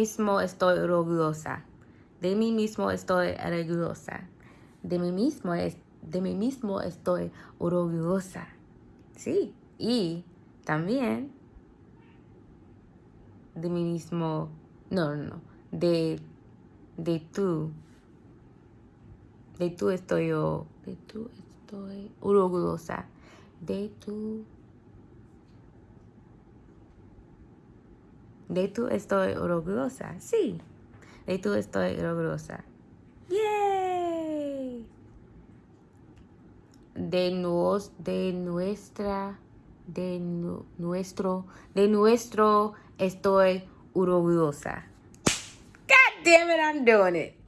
mismo estoy orgullosa. De mí mismo estoy orgullosa. De mí mismo, es, de mí mismo estoy orgullosa. Sí. Y también de mí mismo, no, no, no, de, de tú, de tú estoy yo, de tú estoy orgullosa, de tú, de tú estoy orgullosa, sí, de tú estoy orgullosa. ¡Yay! De, nos, de nuestra de nuestro, de nuestro estoy orgullosa. God damn it, I'm doing it.